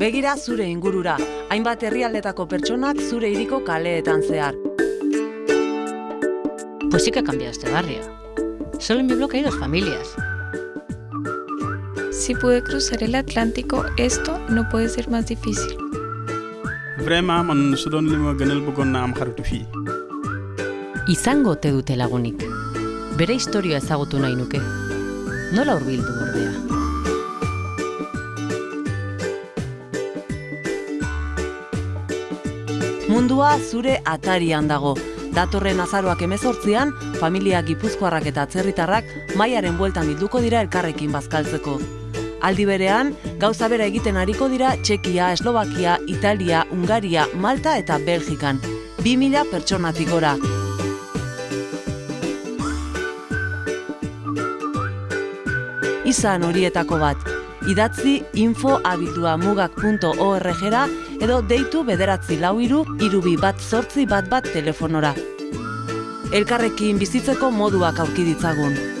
Begira zure ingurura, hainbat herrialdetako pertsonak zure hiriko kaleetan zehar. Pues sí que ha cambiado este barrio. Solo en mi bloque hay dos familias. Si pude cruzar el Atlántico, esto no puede ser más difícil. Vraiment man su doon li ma gënal bëggoon naa am xaritu fii. Izango ote dute lagunik. Bere historia ezagutu nahi nuke. Nola hurbildu ordea? Mundua zure atarian dago. Datorren azaroak emezortzian, familia gipuzkoarrak eta atzerritarrak maiaren bueltan bilduko dira elkarrekin bazkaltzeko. Aldi berean, gauza bera egiten ariko dira Txekia, Eslovakia, Italia, Ungaria, Malta eta Belgikan. 2000 pertsonatik gora. Izan horietako bat, idatzi info mugak.org-ra edo deitu bederatzi lau iru, irubi bat zortzi bat bat telefonora. Elkarrekin bizitzeko moduak aurki ditzagun.